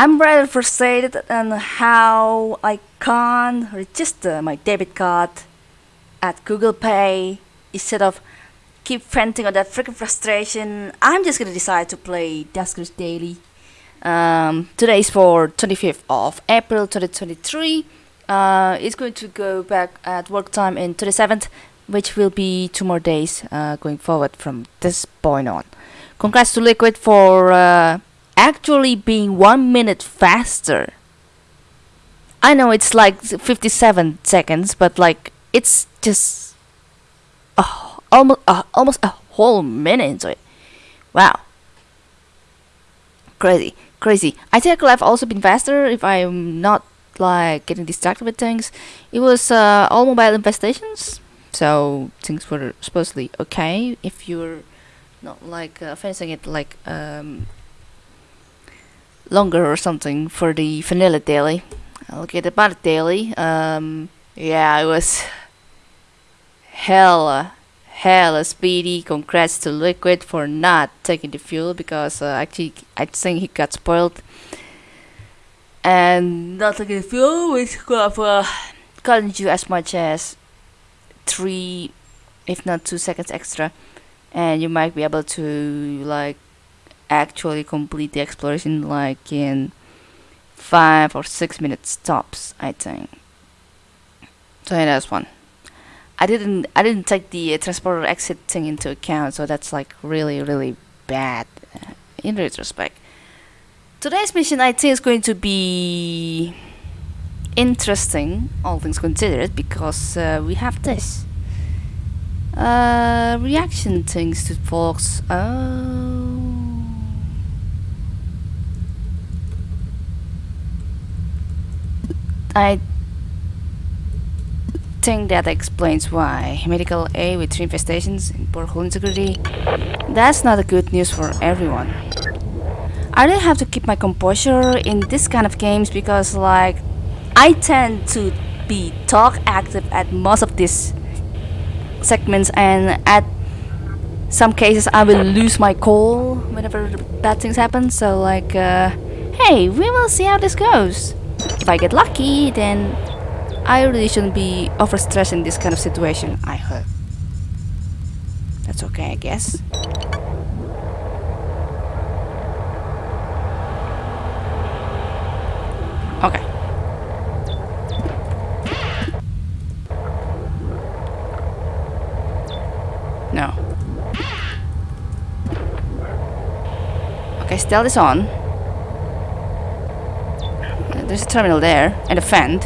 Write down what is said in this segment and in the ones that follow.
I'm rather frustrated on how I can't register my debit card at Google Pay instead of keep venting on that freaking frustration. I'm just gonna decide to play Duskers Daily. Um, today is for 25th of April 2023. Uh, it's going to go back at work time in 27th, which will be two more days uh, going forward from this point on. Congrats to Liquid for uh, actually being one minute faster. I know it's like 57 seconds, but like it's just oh, almost uh, almost a whole minute. Wow, crazy, crazy. I think I could have also been faster if I'm not like getting distracted with things. It was uh, all mobile infestations, so things were supposedly okay if you're not like uh, finishing it like um, longer or something for the vanilla daily. I'll get about it daily. Um, yeah, it was hella, hella speedy. Congrats to Liquid for not taking the fuel because uh, actually I think he got spoiled. And not taking the fuel, which could have uh, gotten you as much as three, if not two seconds extra, and you might be able to like actually complete the exploration like in five or six minutes tops I think. So yeah that's one. I didn't I didn't take the uh, transporter exit thing into account so that's like really really bad uh, in retrospect. Today's mission I think is going to be interesting all things considered because uh, we have this uh, reaction things to folks oh I think that explains why medical A with three infestations in poor hull integrity. That's not a good news for everyone. I really have to keep my composure in this kind of games because like I tend to be talk active at most of these segments and at some cases I will lose my cool whenever bad things happen so like uh, hey we will see how this goes if I get lucky, then I really shouldn't be overstressed in this kind of situation, I hope. That's okay, I guess. Okay. No. Okay, stealth is on. There's a terminal there, and a vent.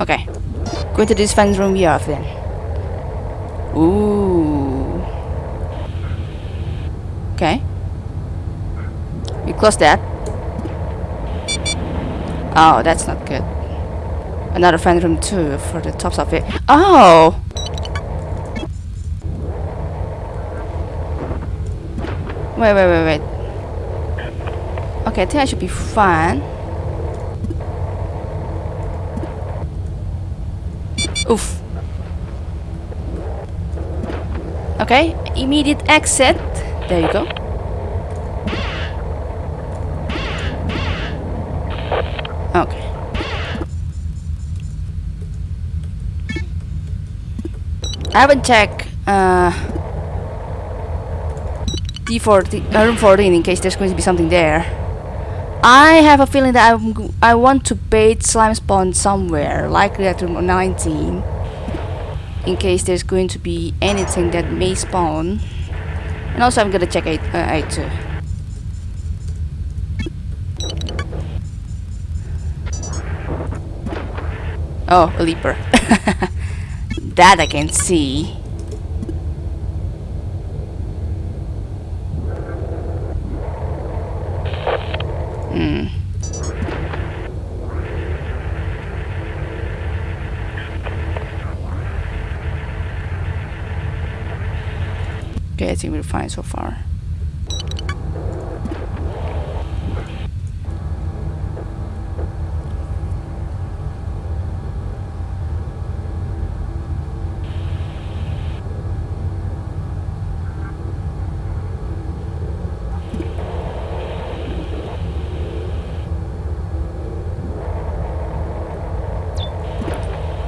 Okay. Go into this fan room we have then. Ooh. Okay. We close that. Oh, that's not good. Another fan room too for the tops of it. Oh! Wait, wait, wait, wait. Okay, I think I should be fine. Oof. Okay, immediate exit. There you go. Okay. I haven't checked uh, D14, uh, room 14 in case there's going to be something there. I have a feeling that I'm, I want to bait slime spawn somewhere, likely at room 19, in case there's going to be anything that may spawn. And also I'm gonna check 8, uh, 8 too. Oh, a leaper. that I can see. Hmm. Okay, I think we're fine so far.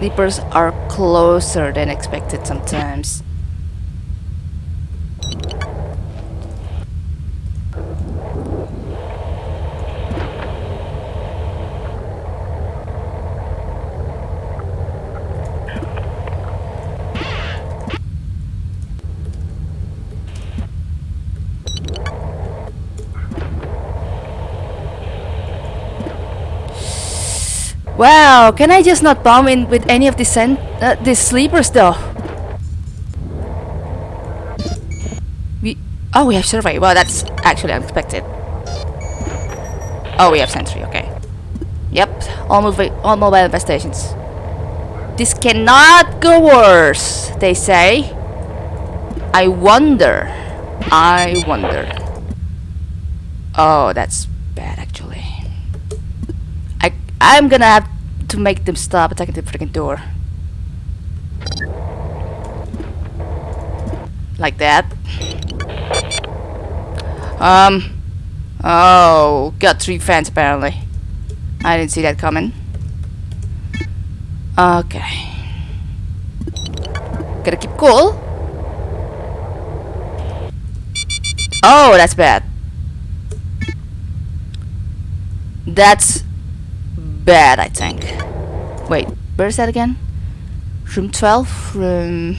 Sleepers are closer than expected sometimes. Wow, can I just not bomb in with any of these uh, these sleepers though? We oh we have survey. Well, that's actually unexpected. Oh, we have sentry. Okay. Yep, all mobile all mobile infestations. This cannot go worse. They say. I wonder. I wonder. Oh, that's bad actually. I'm gonna have to make them stop attacking the freaking door. Like that. Um. Oh, got three fans apparently. I didn't see that coming. Okay. Gotta keep cool. Oh, that's bad. That's bad, I think. Wait, where is that again? Room 12? Room...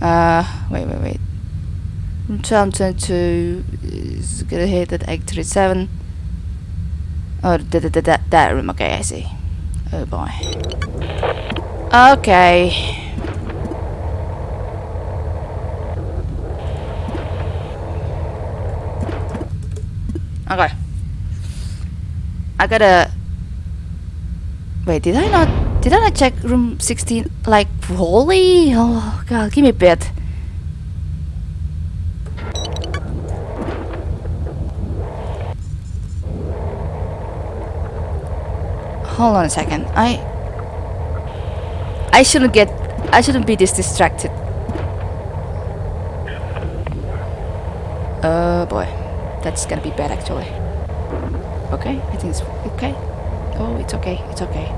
Uh, wait, wait, wait. Room 12 22 is gonna hit at 837. Oh, that, that, that, that room, okay, I see. Oh boy. Okay. Okay. I gotta... Wait, did I not... Did I not check room 16 like holy... Oh god, give me a bit. Hold on a second. I... I shouldn't get... I shouldn't be this distracted. Oh boy. That's gonna be bad actually. Okay, I think it's okay. Oh, it's okay, it's okay.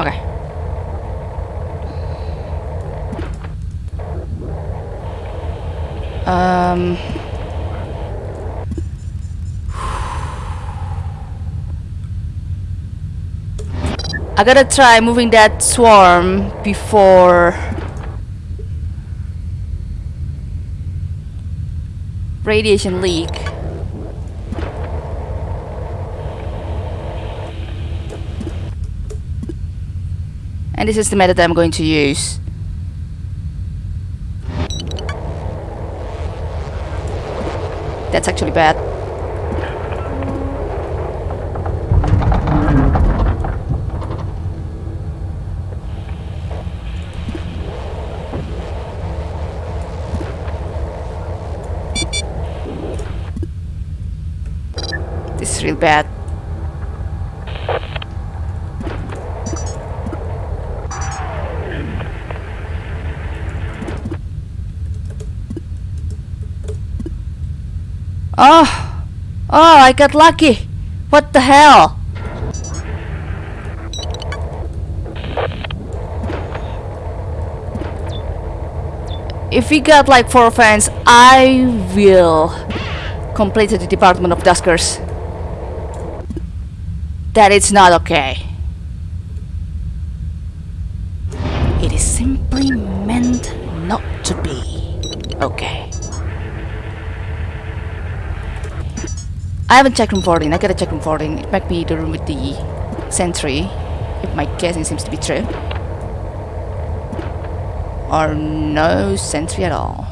Okay. Um... I gotta try moving that swarm before radiation leak. And this is the method I'm going to use. That's actually bad. Real bad. Oh! Oh, I got lucky! What the hell? If we got like four fans, I will complete the Department of Duskers. That it's not okay. It is simply meant not to be okay. I haven't checked room 14. I gotta check room 14. It might be the room with the sentry, if my guessing seems to be true. Or no sentry at all.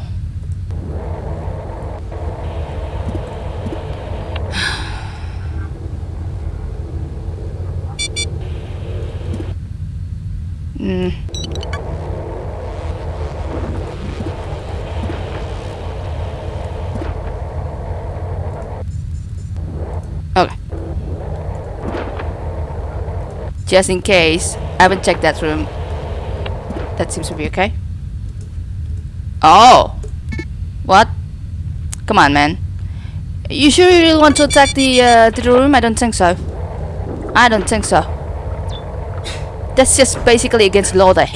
Hmm. Okay. Just in case, I haven't checked that room. That seems to be okay. Oh! What? Come on, man. You sure you really want to attack the, uh, the room? I don't think so. I don't think so. That's just basically against law there.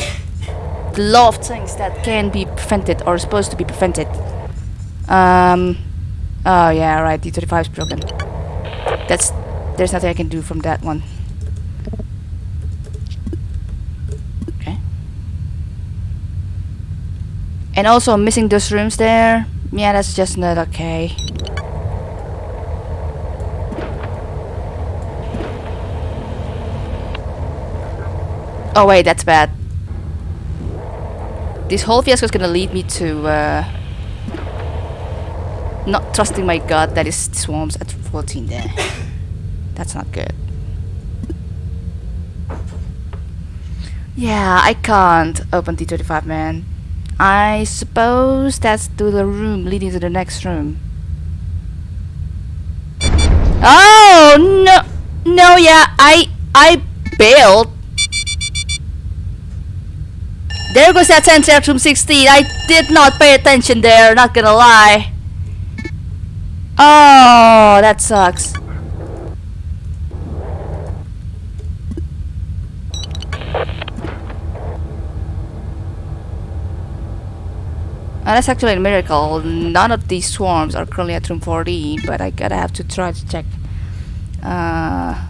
The law of things that can be prevented or supposed to be prevented. Um. Oh yeah, right. D35 is broken. That's there's nothing I can do from that one. Okay. And also missing those rooms there. Yeah, that's just not okay. Oh wait, that's bad. This whole fiasco is gonna lead me to uh, not trusting my gut that is swarms at 14 there. That's not good. Yeah, I can't open D35 man. I suppose that's to the room leading to the next room. Oh no no yeah I I bailed there goes that sensor from 16. I did not pay attention there, not gonna lie. Oh, that sucks. Oh, that's actually a miracle. None of these swarms are currently at room 14, but I gotta have to try to check. Uh,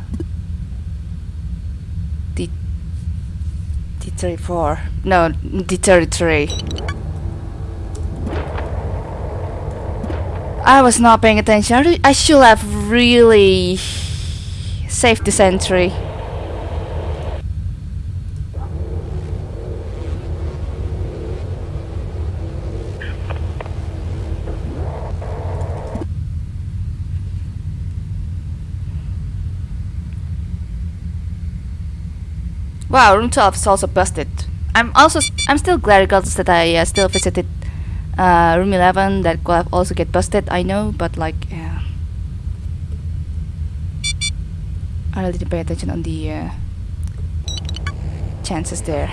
D34. No, D33. I was not paying attention. I should have really saved the sentry. Wow, room 12 is also busted. I'm also I'm still glad regardless that I uh, still visited uh, room 11 that could also get busted. I know, but like yeah, I really didn't pay attention on the uh, chances there.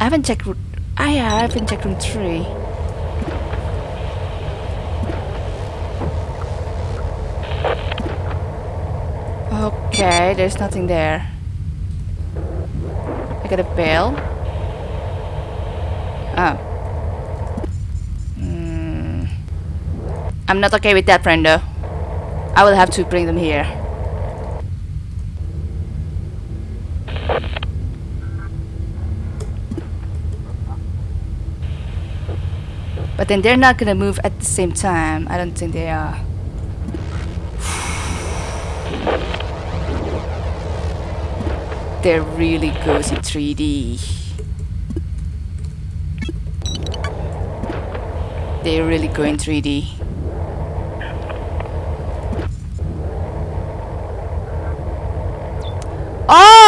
I haven't checked. I haven't checked room three. Okay, there's nothing there. I got a bell. Oh. Mm. I'm not okay with that, friendo. I will have to bring them here. But then they're not gonna move at the same time. I don't think they are. They're really goes in 3D. They're really go in 3D. Oh!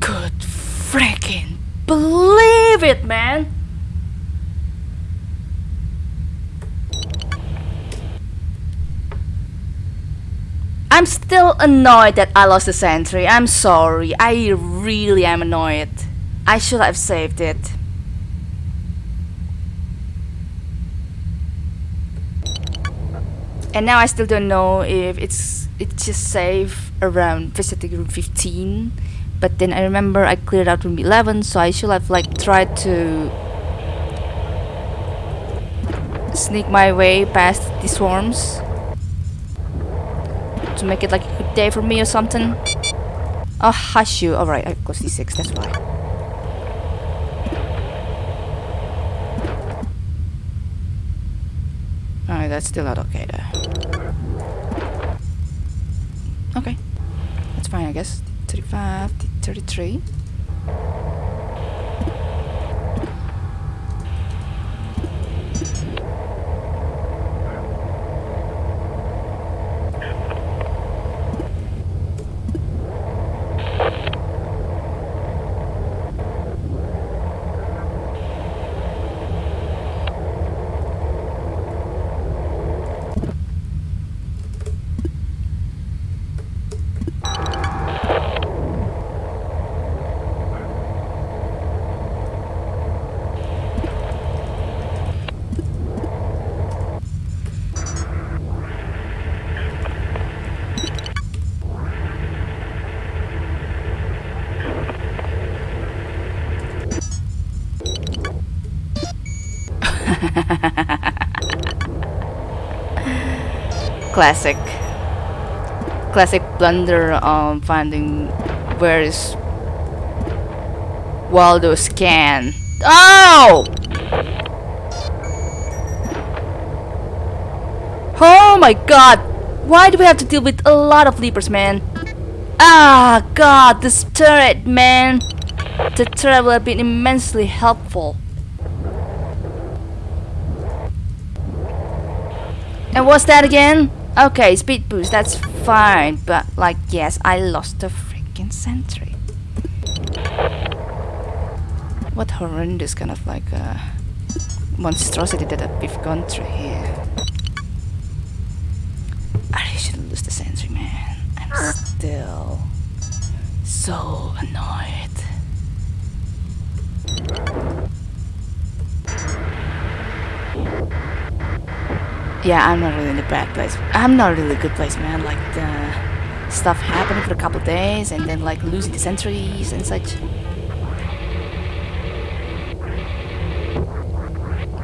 Good freaking believe it, man! I'm still annoyed that I lost the sentry. I'm sorry. I really am annoyed. I should have saved it. And now I still don't know if it's it's just safe around visiting room 15. But then I remember I cleared out room 11, so I should have like tried to sneak my way past the swarms to make it like a good day for me or something. Oh, hush you. Alright, I go C6, that's why. Alright, that's still not okay though. Okay. That's fine, I guess. 35, 33. Classic. Classic blunder on finding where is Waldo's can. Oh! Oh my god! Why do we have to deal with a lot of leapers, man? Ah, god, this turret, man! The turret will have been immensely helpful. And what's that again? Okay, speed boost, that's fine, but like, yes, I lost the freaking sentry. What horrendous kind of like uh, monstrosity that we've gone through here. I shouldn't lose the sentry, man. I'm still so annoyed. Yeah, I'm not really in a bad place. I'm not really a good place, man. Like the stuff happening for a couple days and then like losing the sentries and such.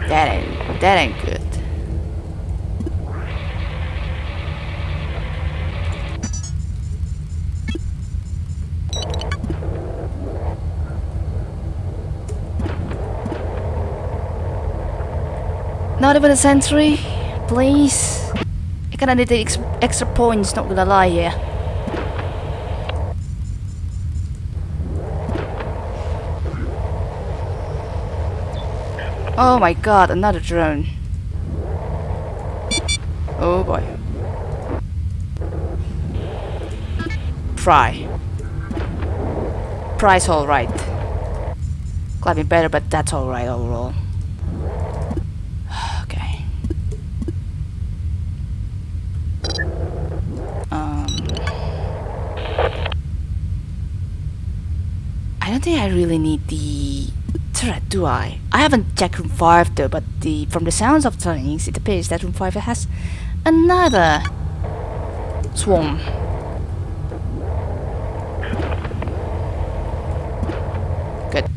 That ain't that ain't good. Not even a sentry, please. I kinda need the ex extra points, not gonna lie here. Oh my god, another drone. Oh boy. Pry. Pry's alright. Climbing better, but that's alright overall. okay. Um. I don't think I really need the turret, do I? I haven't checked room 5 though, but the from the sounds of things, it appears that room 5 has another swarm. Good.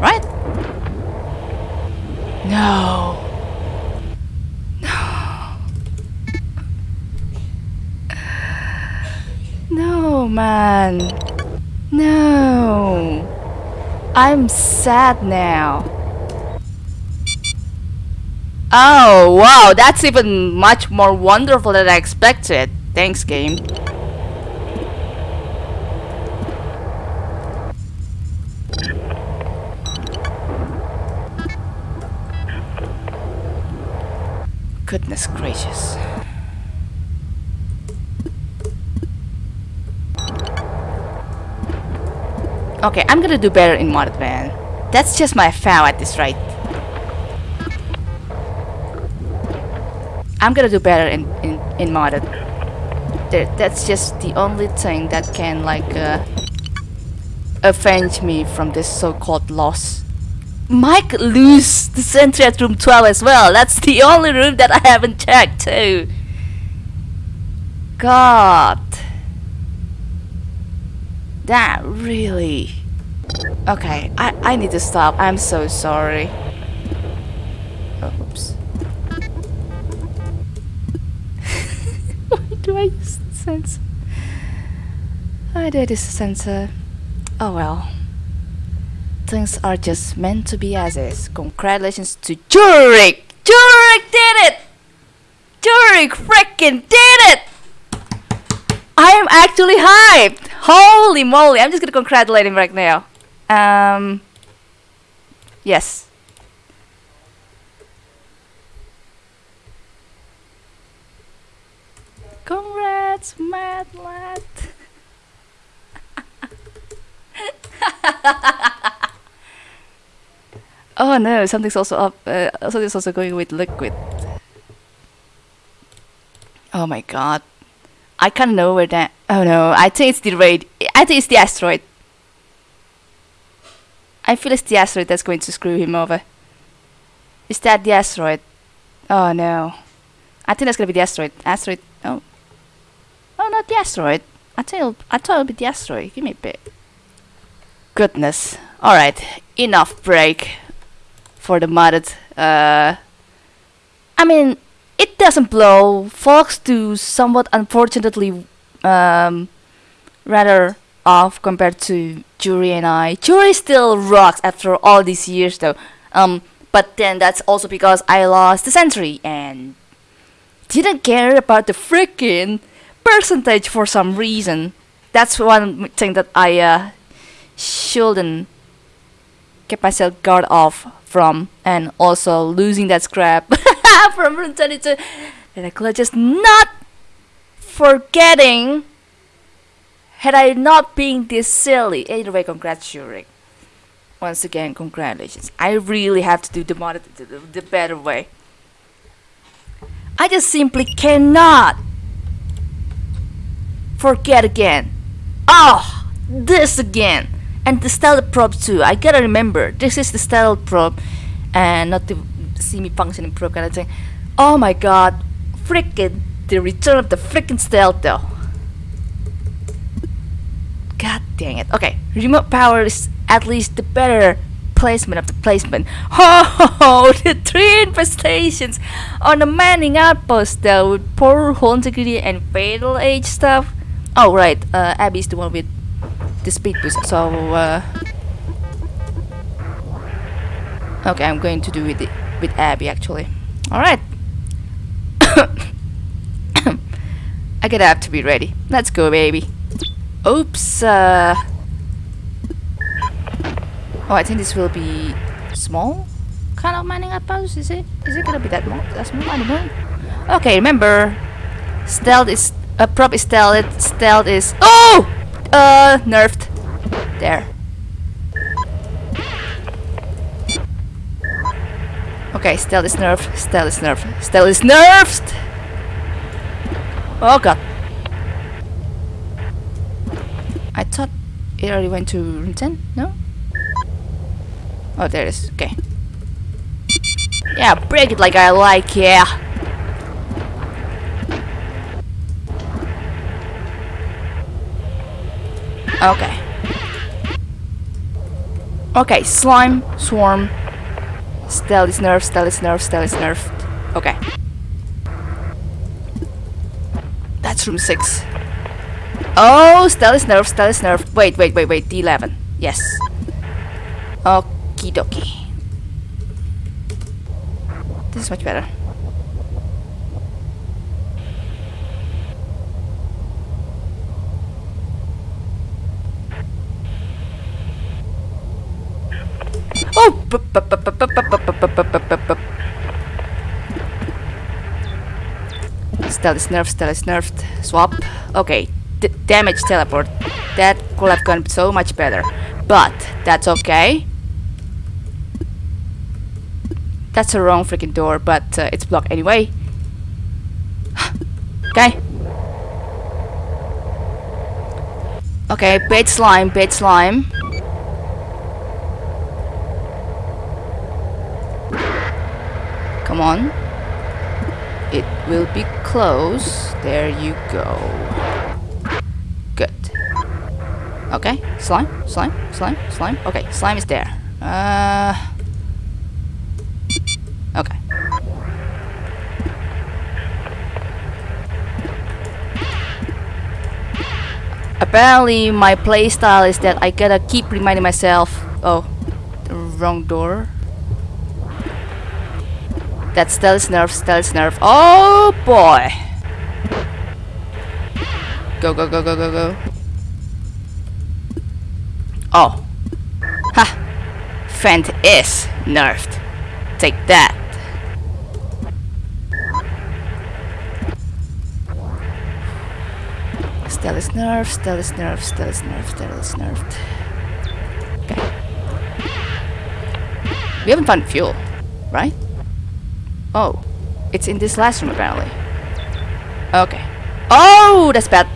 Right? No. No. No. I'm sad now. Oh, wow, that's even much more wonderful than I expected. Thanks, game. Goodness gracious. Okay, I'm gonna do better in modded man. That's just my vow at this rate. I'm gonna do better in in in modded. That's just the only thing that can like uh, avenge me from this so-called loss. Mike lose the sentry at room 12 as well. That's the only room that I haven't checked too. God. That really... Okay, I, I need to stop. I'm so sorry. Oops. Why do I use the sensor? I did use the sensor. Oh well. Things are just meant to be as is. Congratulations to Jurek! Jurek did it! Jurek freaking did it! I am actually hyped! Holy moly! I'm just gonna congratulate him right now. Um. Yes. Congrats, mad lad. oh no, something's also up. Uh, something's also going with liquid. Oh my god. I can't know where that. Oh no, I think it's the raid. I think it's the asteroid. I feel it's the asteroid that's going to screw him over. Is that the asteroid? Oh no. I think that's gonna be the asteroid. Asteroid. Oh. Oh, not the asteroid. I thought I thought it'll be the asteroid. Give me a bit. Goodness. Alright, enough break for the modded. Uh, I mean, it doesn't blow. Fox do somewhat unfortunately um, rather off compared to Jury and I. Jury still rocks after all these years though. Um, but then that's also because I lost the sentry and didn't care about the freaking percentage for some reason. That's one thing that I uh, shouldn't keep myself guard off from, and also losing that scrap from Rune 22. And I could just not forgetting had I not been this silly. anyway, Shurik. Once again, congratulations. I really have to do the, mod the, the, better way. I just simply cannot forget again. Oh, this again. And the stealth probe too. I gotta remember, this is the stealth probe and not the semi-functioning probe kind of thing. Oh my god, freaking the return of the freaking stealth though. God dang it. Okay, remote power is at least the better placement of the placement. Oh, the three infestations on the mining outpost though with poor hull integrity and fatal age stuff. Oh right, uh, Abby's the one with the speed boost. So uh, okay, I'm going to do with it with Abby actually. All right. I gotta have to be ready. Let's go, baby. Oops. Uh, oh, I think this will be small kind of mining outpost. Is it? Is it gonna be that? That small? I don't know. Okay, remember, stealth is a uh, prop is stealth. Stealth is oh, uh, nerfed. There. Okay, stealth is nerfed. Stealth is nerfed. Stealth is nerfed. Oh god. I thought it already went to room 10? No? Oh, there it is. Okay. Yeah, break it like I like, yeah. Okay. Okay, slime, swarm, stealth is nerfed, stealth is nerfed, stealth is nerfed. Okay. That's room 6. Oh, Stella's nerf, Stella's nerf. Wait, wait, wait, wait. D11. Yes. Okie dokie. This is much better. Oh! Stealth is nerfed, Stealth is nerfed. Swap. Okay, damage teleport. That could have gone so much better. But, that's okay. That's a wrong freaking door, but uh, it's blocked anyway. okay. Okay, bait slime, bait slime. Come on. It will be close. There you go. Okay, slime, slime, slime, slime. Okay, slime is there. Uh, okay. Apparently, my playstyle is that I gotta keep reminding myself. Oh, wrong door. That's stealth nerf, stealth nerf. Oh boy! Go, go, go, go, go, go. Oh. Ha! Fent is nerfed. Take that. Stell is nerfed, Stell is nerfed, Stell is nerfed, Stell is nerfed. Okay. We haven't found fuel, right? Oh. It's in this last room apparently. Okay. Oh, that's bad.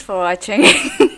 Thanks for watching.